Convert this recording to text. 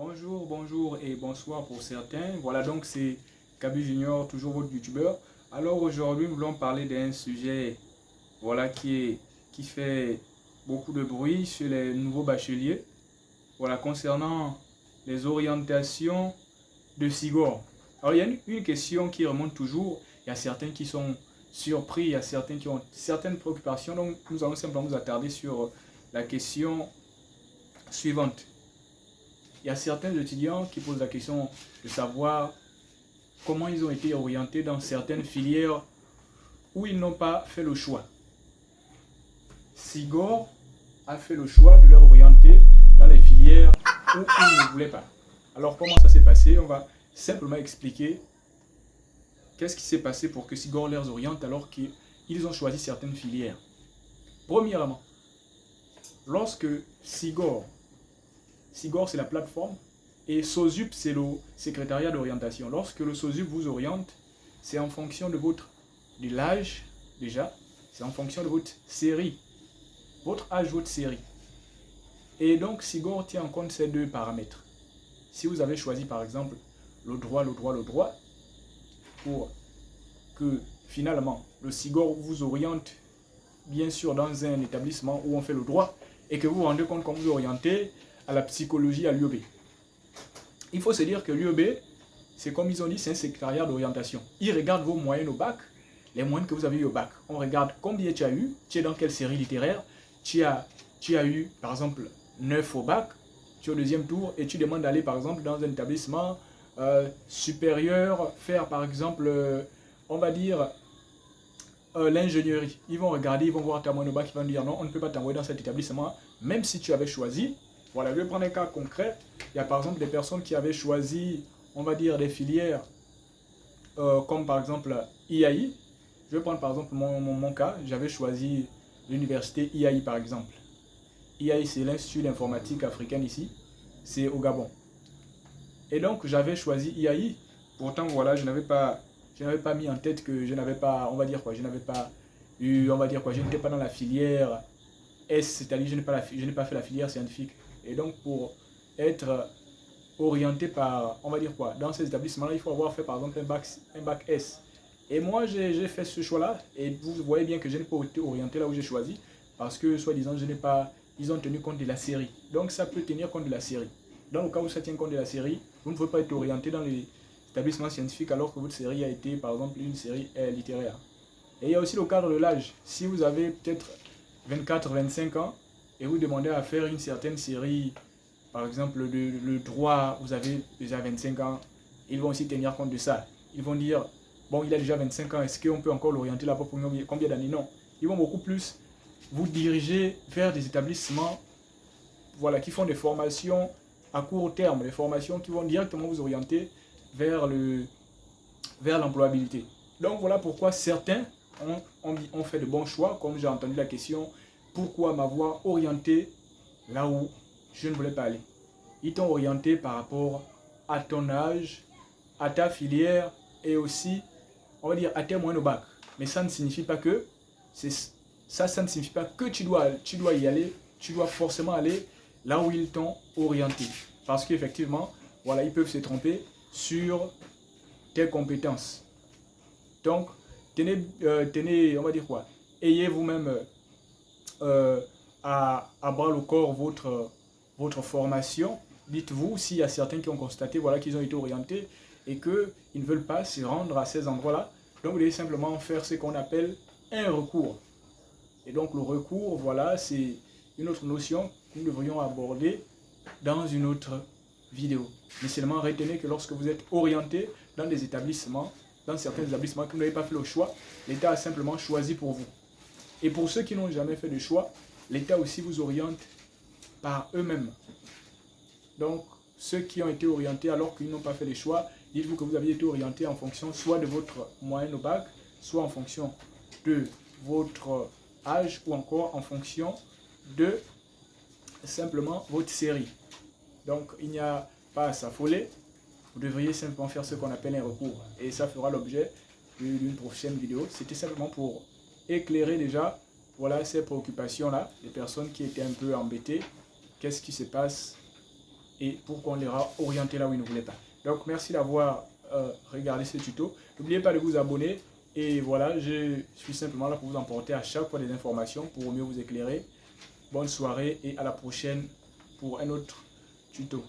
Bonjour, bonjour et bonsoir pour certains. Voilà donc c'est Kaby Junior, toujours votre youtubeur. Alors aujourd'hui nous voulons parler d'un sujet voilà, qui, est, qui fait beaucoup de bruit sur les nouveaux bacheliers. Voilà, concernant les orientations de SIGOR. Alors il y a une, une question qui remonte toujours. Il y a certains qui sont surpris, il y a certains qui ont certaines préoccupations. Donc nous allons simplement nous attarder sur la question suivante il y a certains étudiants qui posent la question de savoir comment ils ont été orientés dans certaines filières où ils n'ont pas fait le choix. Sigor a fait le choix de leur orienter dans les filières où ils ne voulaient pas. Alors comment ça s'est passé? On va simplement expliquer qu'est-ce qui s'est passé pour que Sigor les oriente alors qu'ils ont choisi certaines filières. Premièrement, lorsque Sigor SIGOR, c'est la plateforme. Et SOSUP, c'est le secrétariat d'orientation. Lorsque le SOSUP vous oriente, c'est en fonction de votre de l'âge, déjà. C'est en fonction de votre série. Votre âge, votre série. Et donc, SIGOR tient en compte ces deux paramètres. Si vous avez choisi, par exemple, le droit, le droit, le droit, pour que finalement, le SIGOR vous oriente, bien sûr, dans un établissement où on fait le droit, et que vous vous rendez compte qu'on vous orientez à la psychologie à l'UOB. Il faut se dire que l'UOB, c'est comme ils ont dit, c'est un secrétariat d'orientation. Ils regardent vos moyennes au bac, les moyennes que vous avez eu au bac. On regarde combien tu as eu, tu es dans quelle série littéraire, tu as, tu as eu par exemple 9 au bac, tu es au deuxième tour et tu demandes d'aller par exemple dans un établissement euh, supérieur, faire par exemple, euh, on va dire, euh, l'ingénierie. Ils vont regarder, ils vont voir ta moyenne au bac, ils vont dire non, on ne peut pas t'envoyer dans cet établissement, même si tu avais choisi voilà, je vais prendre un cas concret. Il y a par exemple des personnes qui avaient choisi, on va dire, des filières euh, comme par exemple IAI. Je vais prendre par exemple mon, cas. J'avais choisi l'université IAI par exemple. IAI, c'est l'Institut d'informatique africaine ici. C'est au Gabon. Et donc, j'avais choisi IAI. Pourtant, voilà, je n'avais pas, mis en tête que je n'avais pas, on va dire quoi, je n'avais pas eu, on va dire quoi, je n'étais pas dans la filière S, c'est-à-dire je n'ai pas fait la filière scientifique. Et donc, pour être orienté par, on va dire quoi, dans ces établissements-là, il faut avoir fait par exemple un bac, un bac S. Et moi, j'ai fait ce choix-là, et vous voyez bien que je n'ai pas été orienté là où j'ai choisi, parce que, soi-disant, je n'ai pas, ils ont tenu compte de la série. Donc, ça peut tenir compte de la série. Dans le cas où ça tient compte de la série, vous ne pouvez pas être orienté dans les établissements scientifiques alors que votre série a été, par exemple, une série littéraire. Et il y a aussi le cadre de l'âge. Si vous avez peut-être 24-25 ans, et vous demandez à faire une certaine série, par exemple le, droit, vous avez déjà 25 ans, ils vont aussi tenir compte de ça. Ils vont dire, bon, il a déjà 25 ans, est-ce qu'on peut encore l'orienter là-bas pour combien d'années? Non. Ils vont beaucoup plus vous diriger vers des établissements voilà, qui font des formations à court terme, des formations qui vont directement vous orienter vers le vers l'employabilité. Donc voilà pourquoi certains ont, ont fait de bons choix, comme j'ai entendu la question pourquoi m'avoir orienté là où je ne voulais pas aller. Ils t'ont orienté par rapport à ton âge, à ta filière et aussi, on va dire, à tes moyens au bac. Mais ça ne signifie pas que, ça, ne signifie pas que tu dois, y aller, tu dois forcément aller là où ils t'ont orienté. Parce qu'effectivement, voilà, ils peuvent se tromper sur tes compétences. Donc, tenez, euh, tenez on va dire quoi, ayez vous-même euh, à, à, bras le corps votre, votre formation, dites-vous s'il y a certains qui ont constaté voilà, qu'ils ont été orientés et qu'ils ne veulent pas se rendre à ces endroits-là. Donc, vous devez simplement faire ce qu'on appelle un recours. Et donc, le recours, voilà, c'est une autre notion que nous devrions aborder dans une autre vidéo. Mais seulement retenez que lorsque vous êtes orienté dans des établissements, dans certains établissements que vous n'avez pas fait le choix, l'État a simplement choisi pour vous. Et pour ceux qui n'ont jamais fait de choix, l'État aussi vous oriente par eux-mêmes. Donc, ceux qui ont été orientés alors qu'ils n'ont pas fait de choix, dites-vous que vous avez été orienté en fonction soit de votre moyenne au bac, soit en fonction de votre âge ou encore en fonction de simplement votre série. Donc, il n'y a pas à s'affoler. Vous devriez simplement faire ce qu'on appelle un recours. Et ça fera l'objet d'une prochaine vidéo. C'était simplement pour éclairer déjà voilà ces préoccupations-là, les personnes qui étaient un peu embêtées, qu'est-ce qui se passe et pourquoi on les a orientés là où ils ne voulaient pas. Donc merci d'avoir euh, regardé ce tuto. N'oubliez pas de vous abonner et voilà, je suis simplement là pour vous emporter à chaque fois des informations pour mieux vous éclairer. Bonne soirée et à la prochaine pour un autre tuto.